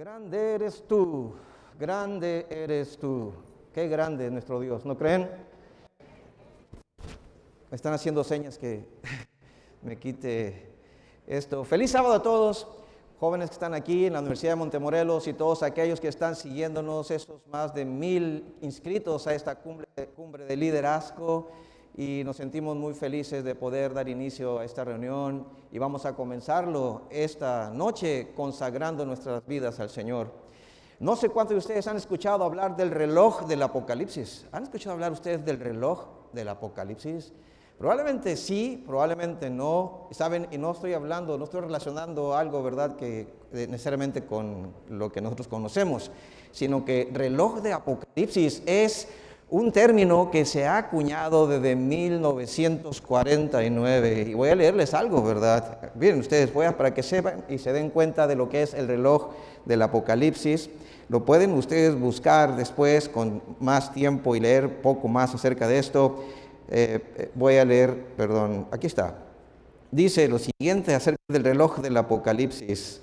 Grande eres tú, grande eres tú. Qué grande es nuestro Dios, ¿no creen? Me están haciendo señas que me quite esto. Feliz sábado a todos, jóvenes que están aquí en la Universidad de Montemorelos y todos aquellos que están siguiéndonos, esos más de mil inscritos a esta cumbre, cumbre de liderazgo y nos sentimos muy felices de poder dar inicio a esta reunión y vamos a comenzarlo esta noche consagrando nuestras vidas al Señor. No sé cuántos de ustedes han escuchado hablar del reloj del Apocalipsis. ¿Han escuchado hablar ustedes del reloj del Apocalipsis? Probablemente sí, probablemente no. Saben, y no estoy hablando, no estoy relacionando algo, ¿verdad?, que eh, necesariamente con lo que nosotros conocemos, sino que reloj de Apocalipsis es un término que se ha acuñado desde 1949. Y voy a leerles algo, ¿verdad? Miren ustedes, voy a, para que sepan y se den cuenta de lo que es el reloj del Apocalipsis. Lo pueden ustedes buscar después con más tiempo y leer poco más acerca de esto. Eh, voy a leer, perdón, aquí está. Dice lo siguiente acerca del reloj del Apocalipsis.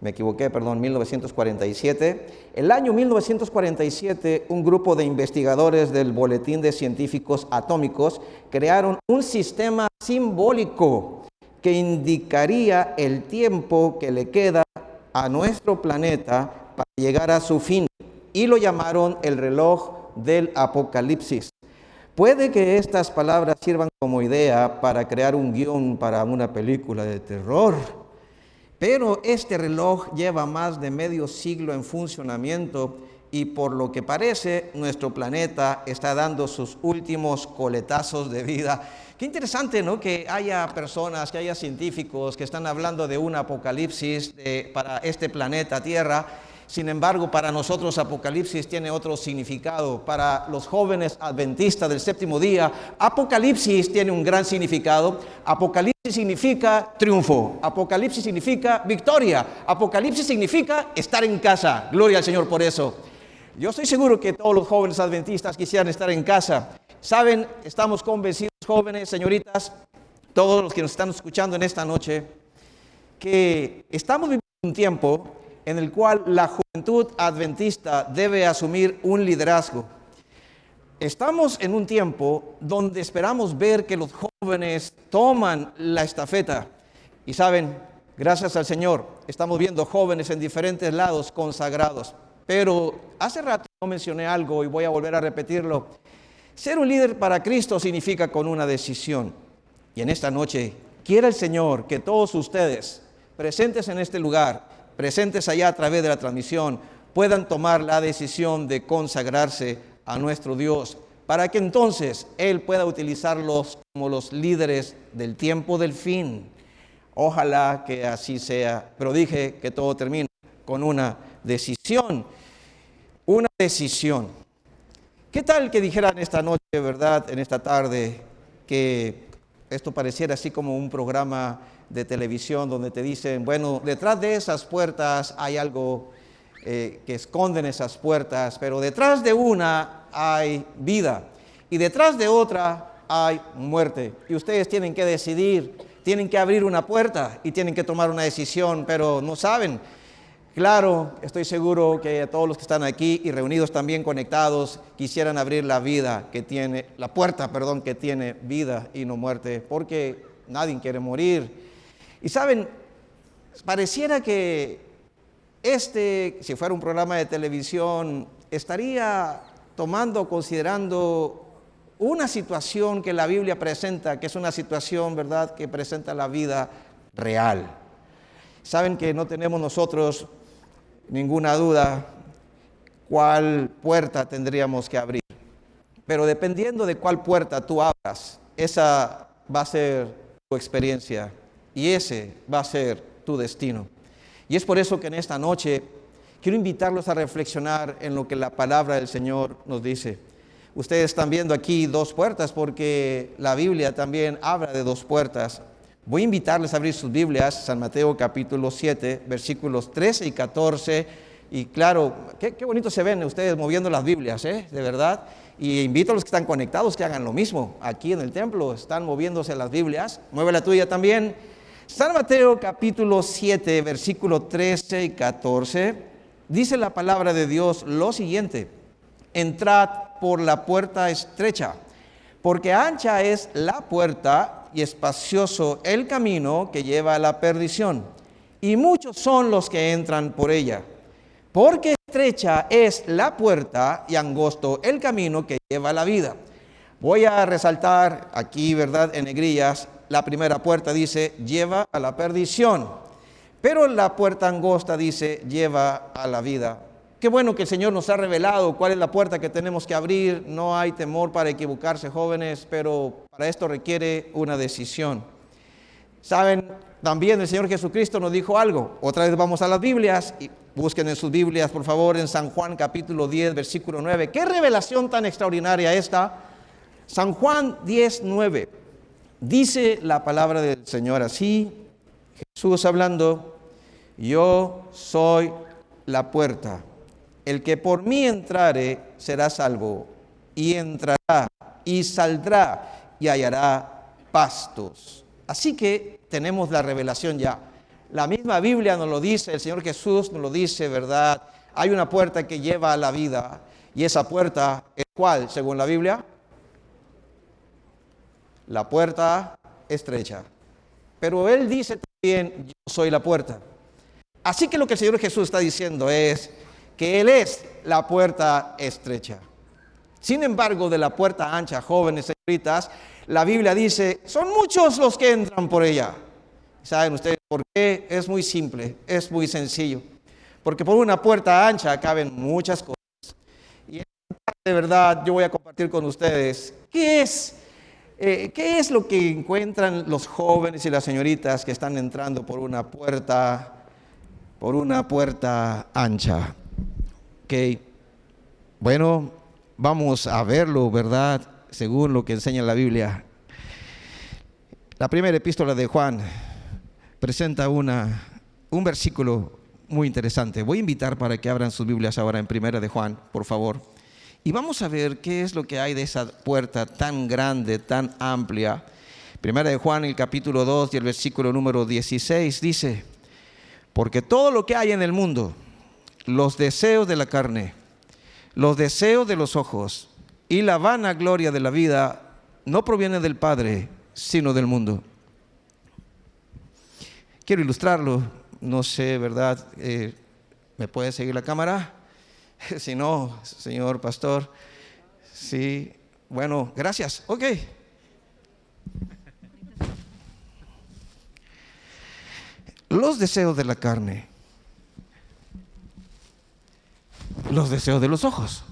Me equivoqué, perdón, 1947. El año 1947, un grupo de investigadores del Boletín de Científicos Atómicos crearon un sistema simbólico que indicaría el tiempo que le queda a nuestro planeta para llegar a su fin y lo llamaron el reloj del apocalipsis. Puede que estas palabras sirvan como idea para crear un guion para una película de terror, pero este reloj lleva más de medio siglo en funcionamiento y por lo que parece nuestro planeta está dando sus últimos coletazos de vida. Qué interesante, ¿no? Que haya personas, que haya científicos que están hablando de un apocalipsis para este planeta Tierra sin embargo, para nosotros Apocalipsis tiene otro significado. Para los jóvenes adventistas del séptimo día, Apocalipsis tiene un gran significado. Apocalipsis significa triunfo. Apocalipsis significa victoria. Apocalipsis significa estar en casa. Gloria al Señor por eso. Yo estoy seguro que todos los jóvenes adventistas quisieran estar en casa. Saben, estamos convencidos, jóvenes, señoritas, todos los que nos están escuchando en esta noche, que estamos viviendo un tiempo en el cual la juventud adventista debe asumir un liderazgo. Estamos en un tiempo donde esperamos ver que los jóvenes toman la estafeta. Y saben, gracias al Señor, estamos viendo jóvenes en diferentes lados consagrados. Pero hace rato mencioné algo y voy a volver a repetirlo. Ser un líder para Cristo significa con una decisión. Y en esta noche, quiere el Señor que todos ustedes presentes en este lugar presentes allá a través de la transmisión, puedan tomar la decisión de consagrarse a nuestro Dios, para que entonces Él pueda utilizarlos como los líderes del tiempo del fin. Ojalá que así sea, pero dije que todo termina con una decisión, una decisión. ¿Qué tal que dijeran esta noche, verdad, en esta tarde, que esto pareciera así como un programa de televisión donde te dicen, bueno, detrás de esas puertas hay algo eh, que esconden esas puertas, pero detrás de una hay vida y detrás de otra hay muerte. Y ustedes tienen que decidir, tienen que abrir una puerta y tienen que tomar una decisión, pero no saben. Claro, estoy seguro que todos los que están aquí y reunidos también conectados quisieran abrir la vida que tiene, la puerta, perdón, que tiene vida y no muerte, porque nadie quiere morir. Y saben, pareciera que este, si fuera un programa de televisión, estaría tomando, considerando una situación que la Biblia presenta, que es una situación, ¿verdad?, que presenta la vida real. Saben que no tenemos nosotros ninguna duda cuál puerta tendríamos que abrir. Pero dependiendo de cuál puerta tú abras, esa va a ser tu experiencia y ese va a ser tu destino. Y es por eso que en esta noche quiero invitarlos a reflexionar en lo que la palabra del Señor nos dice. Ustedes están viendo aquí dos puertas porque la Biblia también habla de dos puertas. Voy a invitarles a abrir sus Biblias, San Mateo capítulo 7, versículos 13 y 14. Y claro, qué, bonito se ven ustedes moviendo las Biblias, ¿eh? De verdad. Y invito a los que están conectados que hagan lo mismo. Aquí en el templo están moviéndose las Biblias. Mueve la tuya también. San Mateo capítulo 7, versículo 13 y 14. dice la palabra de Dios lo siguiente, entrad por la puerta estrecha, porque ancha es la puerta y espacioso el camino que lleva a la perdición, y muchos son los que entran por ella. Porque estrecha es la puerta y angosto el camino que lleva a la vida. Voy a resaltar aquí, ¿verdad? En negrillas, la primera puerta dice, lleva a la perdición. Pero la puerta angosta dice, lleva a la vida. Qué bueno que el Señor nos ha revelado cuál es la puerta que tenemos que abrir. No hay temor para equivocarse, jóvenes, pero para esto requiere una decisión. Saben, también el Señor Jesucristo nos dijo algo. Otra vez vamos a las Biblias y busquen en sus Biblias, por favor, en San Juan capítulo 10, versículo 9. Qué revelación tan extraordinaria esta. San Juan 10, 9. Dice la palabra del Señor así, Jesús hablando, yo soy la puerta. El que por mí entrare será salvo, y entrará y saldrá y hallará pastos. Así que tenemos la revelación ya. La misma Biblia nos lo dice, el Señor Jesús nos lo dice, ¿verdad? Hay una puerta que lleva a la vida, y esa puerta es cuál, según la Biblia? La puerta estrecha. Pero Él dice también, yo soy la puerta. Así que lo que el Señor Jesús está diciendo es, que Él es la puerta estrecha. Sin embargo, de la puerta ancha, jóvenes, señoritas, la Biblia dice, son muchos los que entran por ella. ¿Saben ustedes por qué? Es muy simple, es muy sencillo. Porque por una puerta ancha caben muchas cosas. Y de verdad yo voy a compartir con ustedes qué es, eh, qué es lo que encuentran los jóvenes y las señoritas que están entrando por una puerta, por una puerta ancha. Bueno, vamos a verlo, ¿verdad? Según lo que enseña la Biblia. La primera epístola de Juan presenta una, un versículo muy interesante. Voy a invitar para que abran sus Biblias ahora en primera de Juan, por favor. Y vamos a ver qué es lo que hay de esa puerta tan grande, tan amplia. Primera de Juan, el capítulo 2 y el versículo número 16 dice, porque todo lo que hay en el mundo, los deseos de la carne, los deseos de los ojos y la vana gloria de la vida no provienen del Padre, sino del mundo. Quiero ilustrarlo, no sé, ¿verdad? Eh, ¿Me puede seguir la cámara? si no, señor pastor, sí, bueno, gracias, ok. Los deseos de la carne los deseos de los ojos,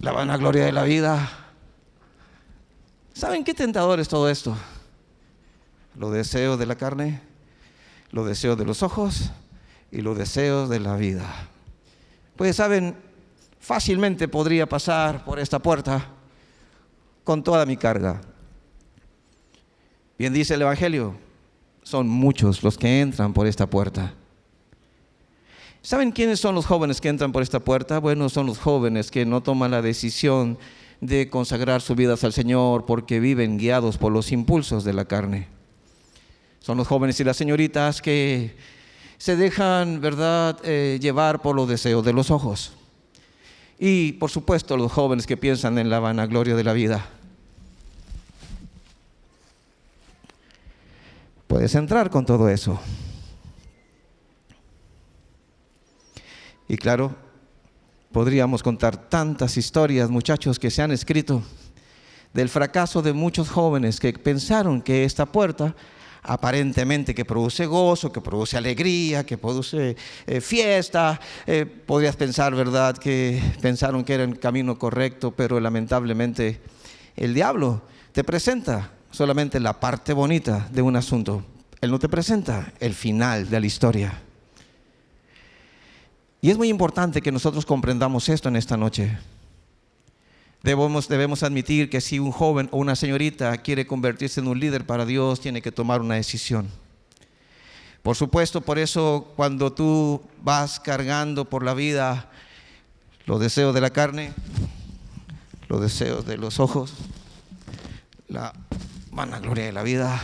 la vanagloria de la vida. ¿Saben qué tentador es todo esto? Los deseos de la carne, los deseos de los ojos y los deseos de la vida. Pues saben, fácilmente podría pasar por esta puerta con toda mi carga. Bien dice el Evangelio, son muchos los que entran por esta puerta. ¿Saben quiénes son los jóvenes que entran por esta puerta? Bueno, son los jóvenes que no toman la decisión de consagrar sus vidas al Señor porque viven guiados por los impulsos de la carne. Son los jóvenes y las señoritas que se dejan, ¿verdad?, eh, llevar por los deseos de los ojos. Y, por supuesto, los jóvenes que piensan en la vanagloria de la vida. Puedes entrar con todo eso. Y claro, podríamos contar tantas historias, muchachos, que se han escrito del fracaso de muchos jóvenes que pensaron que esta puerta aparentemente que produce gozo, que produce alegría, que produce eh, fiesta. Eh, podrías pensar, ¿verdad?, que pensaron que era el camino correcto, pero lamentablemente el diablo te presenta solamente la parte bonita de un asunto. Él no te presenta el final de la historia. Y es muy importante que nosotros comprendamos esto en esta noche. Debemos, debemos admitir que si un joven o una señorita quiere convertirse en un líder para Dios, tiene que tomar una decisión. Por supuesto, por eso cuando tú vas cargando por la vida los deseos de la carne, los deseos de los ojos, la vanagloria de la vida,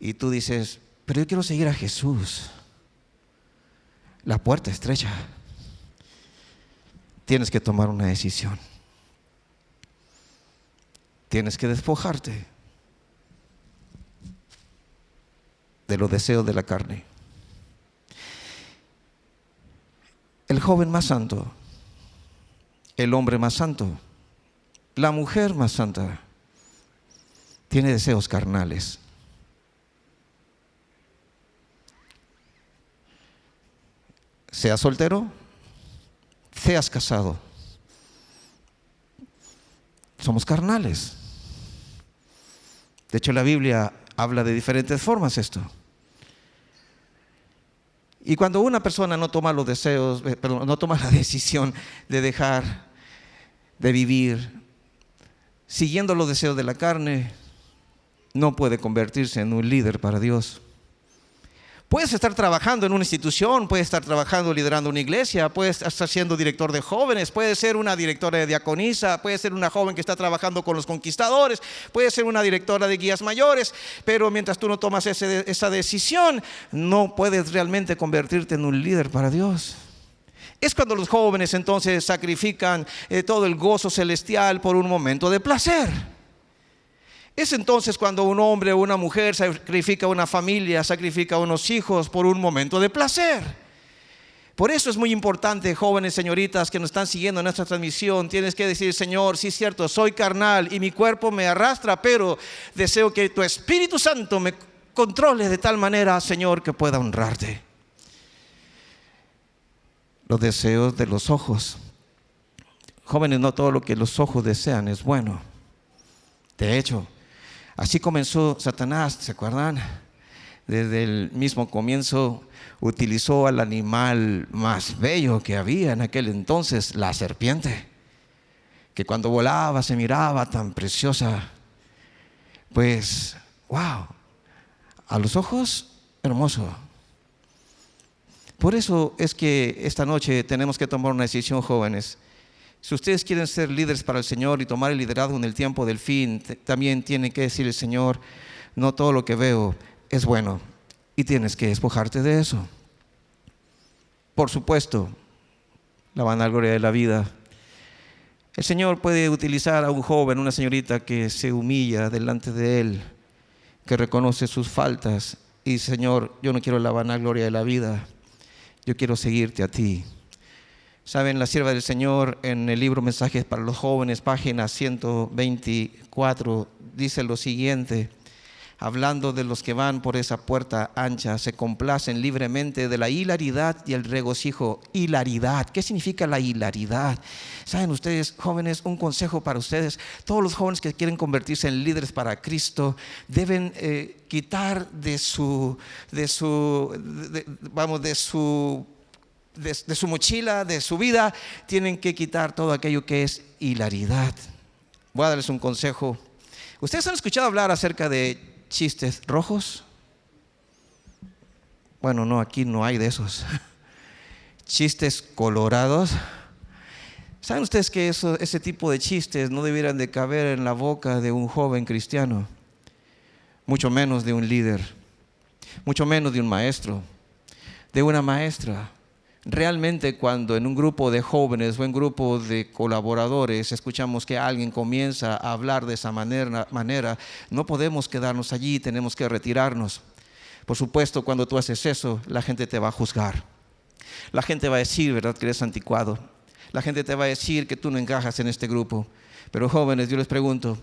y tú dices, pero yo quiero seguir a Jesús la puerta estrecha. Tienes que tomar una decisión. Tienes que despojarte de los deseos de la carne. El joven más santo, el hombre más santo, la mujer más santa, tiene deseos carnales. Seas soltero, seas casado. Somos carnales. De hecho, la Biblia habla de diferentes formas esto. Y cuando una persona no toma los deseos, eh, perdón, no toma la decisión de dejar de vivir siguiendo los deseos de la carne, no puede convertirse en un líder para Dios. Puedes estar trabajando en una institución, puedes estar trabajando liderando una iglesia, puedes estar siendo director de jóvenes, puedes ser una directora de diaconisa, puedes ser una joven que está trabajando con los conquistadores, puedes ser una directora de guías mayores, pero mientras tú no tomas esa decisión, no puedes realmente convertirte en un líder para Dios. Es cuando los jóvenes entonces sacrifican eh, todo el gozo celestial por un momento de placer. Es entonces cuando un hombre o una mujer sacrifica una familia, sacrifica unos hijos por un momento de placer. Por eso es muy importante, jóvenes, señoritas que nos están siguiendo en nuestra transmisión, tienes que decir, Señor, sí es cierto, soy carnal y mi cuerpo me arrastra, pero deseo que tu Espíritu Santo me controle de tal manera, Señor, que pueda honrarte. Los deseos de los ojos. Jóvenes, no todo lo que los ojos desean es bueno. De hecho, Así comenzó Satanás, ¿se acuerdan? Desde el mismo comienzo utilizó al animal más bello que había en aquel entonces, la serpiente, que cuando volaba se miraba tan preciosa. Pues, wow, a los ojos, hermoso. Por eso es que esta noche tenemos que tomar una decisión, jóvenes. Si ustedes quieren ser líderes para el Señor y tomar el liderazgo en el tiempo del fin, también tienen que decir el Señor, no todo lo que veo es bueno y tienes que despojarte de eso. Por supuesto, la vanagloria de la vida. El Señor puede utilizar a un joven, una señorita que se humilla delante de Él, que reconoce sus faltas y Señor, yo no quiero la vanagloria de la vida, yo quiero seguirte a ti. Saben, la sierva del Señor en el libro Mensajes para los jóvenes, página 124, dice lo siguiente, hablando de los que van por esa puerta ancha, se complacen libremente de la hilaridad y el regocijo. Hilaridad, ¿qué significa la hilaridad? Saben ustedes, jóvenes, un consejo para ustedes, todos los jóvenes que quieren convertirse en líderes para Cristo deben eh, quitar de su, de su, vamos, de su de, su mochila, de su vida, tienen que quitar todo aquello que es hilaridad. Voy a darles un consejo. ¿Ustedes han escuchado hablar acerca de chistes rojos? Bueno, no, aquí no hay de esos. Chistes colorados. ¿Saben ustedes que eso, ese tipo de chistes no debieran de caber en la boca de un joven cristiano? Mucho menos de un líder, mucho menos de un maestro, de una maestra. Realmente cuando en un grupo de jóvenes o en un grupo de colaboradores escuchamos que alguien comienza a hablar de esa manera, no podemos quedarnos allí, tenemos que retirarnos. Por supuesto, cuando tú haces eso, la gente te va a juzgar. La gente va a decir, ¿verdad?, que eres anticuado. La gente te va a decir que tú no encajas en este grupo. Pero jóvenes, yo les pregunto,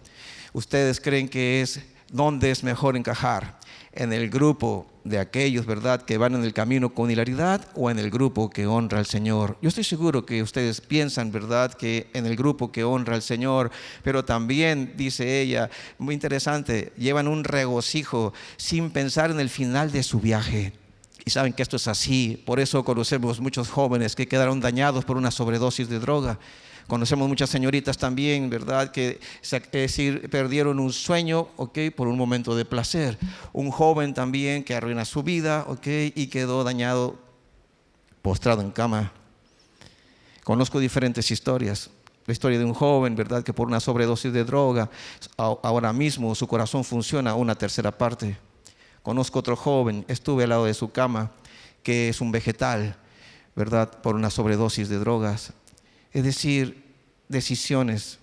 ¿ustedes creen que es dónde es mejor encajar? en el grupo de aquellos, ¿verdad?, que van en el camino con hilaridad o en el grupo que honra al Señor. Yo estoy seguro que ustedes piensan, ¿verdad?, que en el grupo que honra al Señor, pero también, dice ella, muy interesante, llevan un regocijo sin pensar en el final de su viaje. Y saben que esto es así, por eso conocemos muchos jóvenes que quedaron dañados por una sobredosis de droga Conocemos muchas señoritas también, ¿verdad? Que decir, perdieron un sueño, ¿ok? Por un momento de placer. Un joven también que arruina su vida, ¿ok? Y quedó dañado, postrado en cama. Conozco diferentes historias. La historia de un joven, ¿verdad? Que por una sobredosis de droga, ahora mismo su corazón funciona una tercera parte. Conozco otro joven, estuve al lado de su cama, que es un vegetal ¿verdad? Por una sobredosis de drogas. Es decir, decisiones,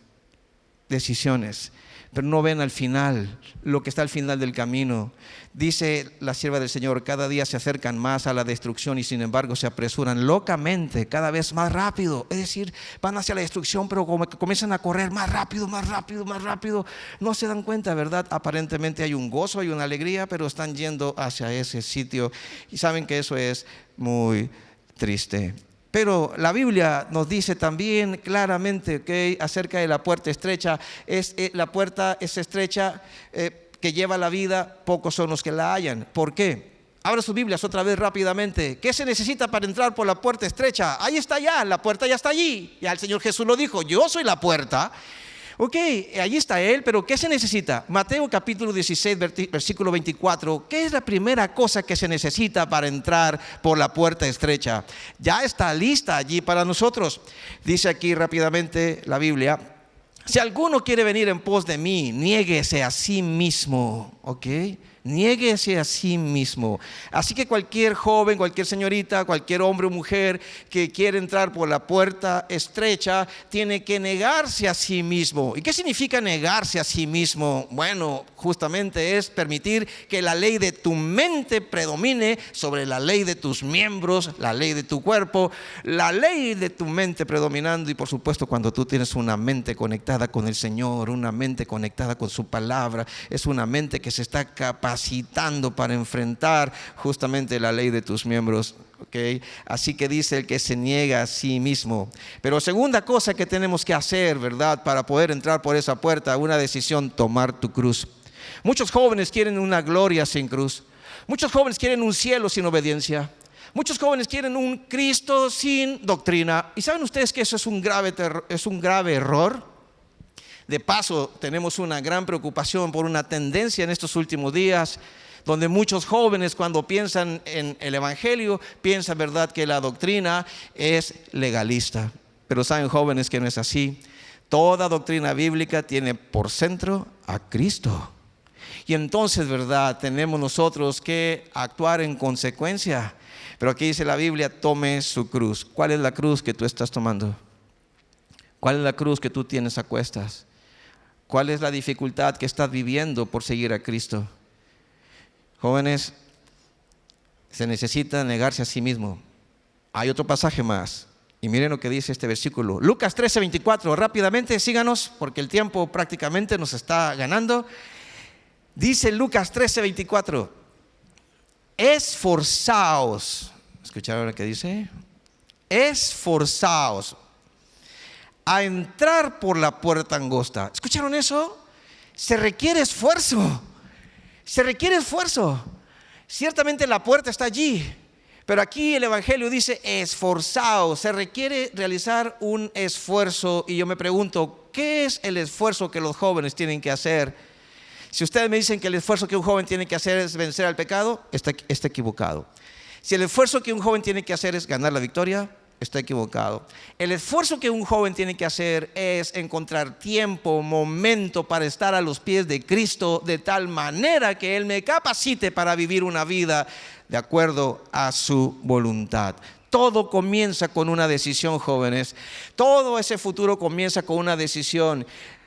decisiones pero no ven al final, lo que está al final del camino. Dice la sierva del Señor, cada día se acercan más a la destrucción y sin embargo se apresuran locamente, cada vez más rápido. Es decir, van hacia la destrucción, pero como que comienzan a correr más rápido, más rápido, más rápido. No se dan cuenta, ¿verdad? Aparentemente hay un gozo, hay una alegría, pero están yendo hacia ese sitio y saben que eso es muy triste. Pero la Biblia nos dice también claramente que acerca de la puerta estrecha. Es, eh, la puerta es estrecha eh, que lleva la vida, pocos son los que la hallan. ¿Por qué? Abra sus Biblias otra vez rápidamente. ¿Qué se necesita para entrar por la puerta estrecha? Ahí está ya, la puerta ya está allí. Ya el Señor Jesús lo dijo, yo soy la puerta. Ok, allí está Él, pero ¿qué se necesita? Mateo capítulo 16, versículo 24. ¿Qué es la primera cosa que se necesita para entrar por la puerta estrecha? Ya está lista allí para nosotros. Dice aquí rápidamente la Biblia. Si alguno quiere venir en pos de mí, niéguese a sí mismo. ¿Ok? Niéguese a sí mismo. Así que cualquier joven, cualquier señorita, cualquier hombre o mujer que quiere entrar por la puerta estrecha, tiene que negarse a sí mismo. ¿Y qué significa negarse a sí mismo? Bueno, justamente es permitir que la ley de tu mente predomine sobre la ley de tus miembros, la ley de tu cuerpo, la ley de tu mente predominando y por supuesto cuando tú tienes una mente conectada con el Señor, una mente conectada con su palabra, es una mente que se está capacitando capacitando para enfrentar justamente la ley de tus miembros. ¿okay? Así que dice el que se niega a sí mismo. Pero segunda cosa que tenemos que hacer, ¿verdad? Para poder entrar por esa puerta, una decisión, tomar tu cruz. Muchos jóvenes quieren una gloria sin cruz. Muchos jóvenes quieren un cielo sin obediencia. Muchos jóvenes quieren un Cristo sin doctrina. ¿Y saben ustedes que eso es un grave, es un grave error? De paso, tenemos una gran preocupación por una tendencia en estos últimos días donde muchos jóvenes cuando piensan en el Evangelio piensan, ¿verdad?, que la doctrina es legalista. Pero saben jóvenes que no es así. Toda doctrina bíblica tiene por centro a Cristo. Y entonces, ¿verdad?, tenemos nosotros que actuar en consecuencia. Pero aquí dice la Biblia, tome su cruz. ¿Cuál es la cruz que tú estás tomando? ¿Cuál es la cruz que tú tienes a cuestas? ¿Cuál es la dificultad que estás viviendo por seguir a Cristo? Jóvenes, se necesita negarse a sí mismo. Hay otro pasaje más. Y miren lo que dice este versículo. Lucas 13, 24. Rápidamente, síganos, porque el tiempo prácticamente nos está ganando. Dice Lucas 13, 24. Esforzaos. ¿Escucharon lo que dice? Esforzaos a entrar por la puerta angosta. ¿Escucharon eso? Se requiere esfuerzo. Se requiere esfuerzo. Ciertamente la puerta está allí, pero aquí el Evangelio dice esforzado. Se requiere realizar un esfuerzo. Y yo me pregunto, ¿qué es el esfuerzo que los jóvenes tienen que hacer? Si ustedes me dicen que el esfuerzo que un joven tiene que hacer es vencer al pecado, está, está equivocado. Si el esfuerzo que un joven tiene que hacer es ganar la victoria, está equivocado. El esfuerzo que un joven tiene que hacer es encontrar tiempo, momento para estar a los pies de Cristo de tal manera que Él me capacite para vivir una vida de acuerdo a su voluntad. Todo comienza con una decisión, jóvenes. Todo ese futuro comienza con una decisión.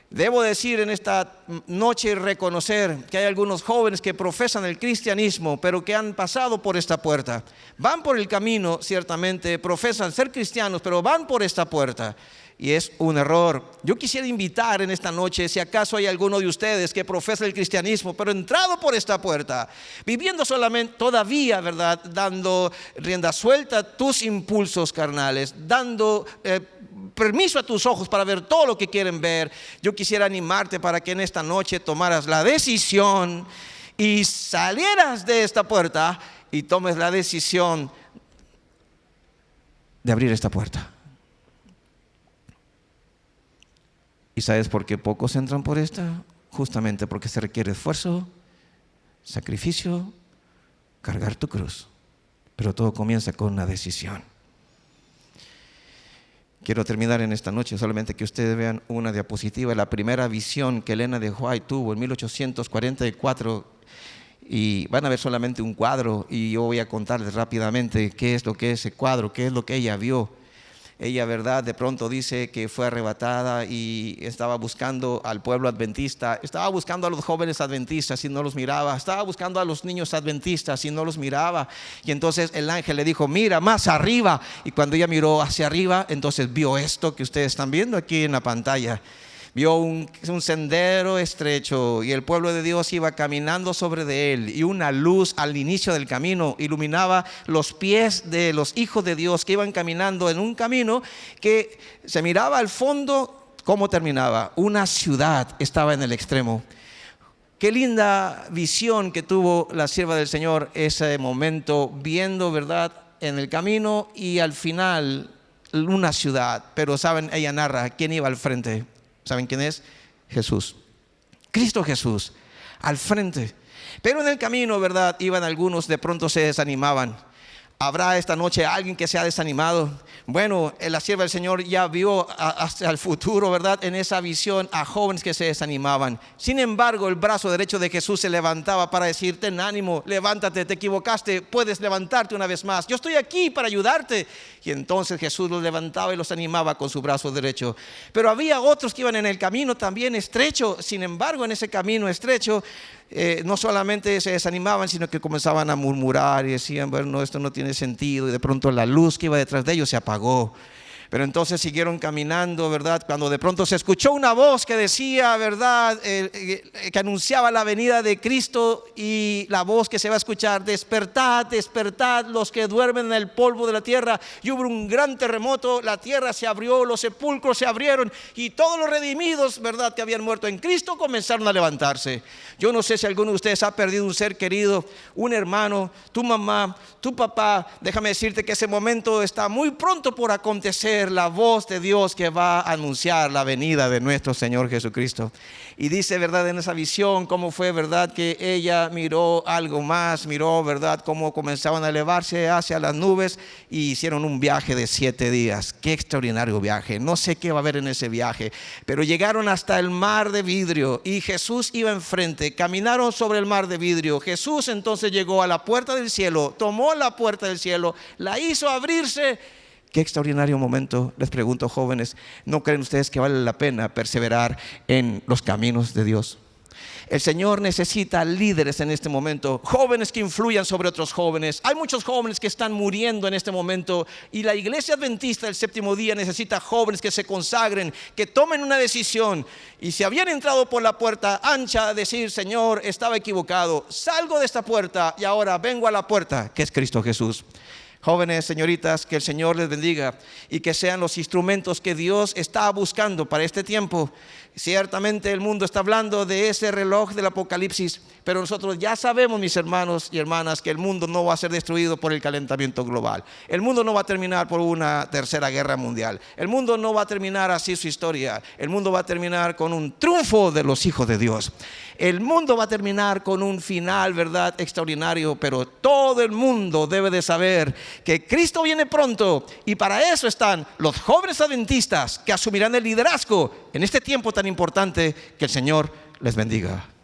Debo decir en esta noche y reconocer que hay algunos jóvenes que profesan el cristianismo, pero que han pasado por esta puerta. Van por el camino, ciertamente, profesan ser cristianos, pero van por esta puerta. Y es un error. Yo quisiera invitar en esta noche, si acaso hay alguno de ustedes que profesa el cristianismo, pero entrado por esta puerta, viviendo solamente todavía, ¿verdad? Dando rienda suelta a tus impulsos carnales, dando... Eh, permiso a tus ojos para ver todo lo que quieren ver. Yo quisiera animarte para que en esta noche tomaras la decisión y salieras de esta puerta y tomes la decisión de abrir esta puerta. ¿Y sabes por qué pocos entran por esta? Justamente porque se requiere esfuerzo, sacrificio, cargar tu cruz. Pero todo comienza con una decisión. Quiero terminar en esta noche solamente que ustedes vean una diapositiva, la primera visión que Elena de White tuvo en 1844 y van a ver solamente un cuadro y yo voy a contarles rápidamente qué es lo que es ese cuadro, qué es lo que ella vio. Ella, ¿verdad? De pronto dice que fue arrebatada y estaba buscando al pueblo adventista, estaba buscando a los jóvenes adventistas y no los miraba, estaba buscando a los niños adventistas y no los miraba. Y entonces el ángel le dijo, mira más arriba. Y cuando ella miró hacia arriba, entonces vio esto que ustedes están viendo aquí en la pantalla vio un, sendero estrecho y el pueblo de Dios iba caminando sobre de él y una luz al inicio del camino iluminaba los pies de los hijos de Dios que iban caminando en un camino que se miraba al fondo cómo terminaba. Una ciudad estaba en el extremo. Qué linda visión que tuvo la sierva del Señor ese momento, viendo, ¿verdad?, en el camino y al final una ciudad. Pero saben, ella narra quién iba al frente. ¿Saben quién es? Jesús. Cristo Jesús, al frente. Pero en el camino, ¿verdad? Iban algunos, de pronto se desanimaban. ¿Habrá esta noche alguien que se ha desanimado? Bueno, la sierva del Señor ya vio hacia el futuro, ¿verdad? En esa visión a jóvenes que se desanimaban. Sin embargo, el brazo derecho de Jesús se levantaba para decir, ten ánimo, levántate, te equivocaste, puedes levantarte una vez más. Yo estoy aquí para ayudarte. Y entonces Jesús los levantaba y los animaba con su brazo derecho. Pero había otros que iban en el camino también estrecho. Sin embargo, en ese camino estrecho eh, no solamente se desanimaban, sino que comenzaban a murmurar y decían, bueno, esto no tiene sentido. Y de pronto la luz que iba detrás de ellos se apagó. Pero entonces siguieron caminando, ¿verdad? Cuando de pronto se escuchó una voz que decía, ¿verdad? Eh, que anunciaba la venida de Cristo y la voz que se va a escuchar, despertad, despertad los que duermen en el polvo de la tierra. Y hubo un gran terremoto, la tierra se abrió, los sepulcros se abrieron y todos los redimidos, ¿verdad? Que habían muerto en Cristo comenzaron a levantarse. Yo no sé si alguno de ustedes ha perdido un ser querido, un hermano, tu mamá, tu papá. Déjame decirte que ese momento está muy pronto por acontecer la voz de Dios que va a anunciar la venida de nuestro Señor Jesucristo. Y dice, ¿verdad? En esa visión, cómo fue, ¿verdad? Que ella miró algo más, miró, ¿verdad? Cómo comenzaban a elevarse hacia las nubes y hicieron un viaje de siete días. Qué extraordinario viaje. No sé qué va a haber en ese viaje, pero llegaron hasta el mar de vidrio y Jesús iba enfrente. Caminaron sobre el mar de vidrio. Jesús entonces llegó a la puerta del cielo, tomó la puerta del cielo, la hizo abrirse Qué extraordinario momento, les pregunto jóvenes, ¿no creen ustedes que vale la pena perseverar en los caminos de Dios? El Señor necesita líderes en este momento, jóvenes que influyan sobre otros jóvenes. Hay muchos jóvenes que están muriendo en este momento y la iglesia adventista del séptimo día necesita jóvenes que se consagren, que tomen una decisión y si habían entrado por la puerta ancha, decir, Señor, estaba equivocado, salgo de esta puerta y ahora vengo a la puerta, que es Cristo Jesús. Jóvenes, señoritas, que el Señor les bendiga y que sean los instrumentos que Dios está buscando para este tiempo. Ciertamente el mundo está hablando de ese reloj del Apocalipsis, pero nosotros ya sabemos, mis hermanos y hermanas, que el mundo no va a ser destruido por el calentamiento global. El mundo no va a terminar por una tercera guerra mundial. El mundo no va a terminar así su historia. El mundo va a terminar con un triunfo de los hijos de Dios. El mundo va a terminar con un final, ¿verdad? Extraordinario, pero todo el mundo debe de saber que Cristo viene pronto y para eso están los jóvenes adventistas que asumirán el liderazgo en este tiempo tan importante que el Señor les bendiga.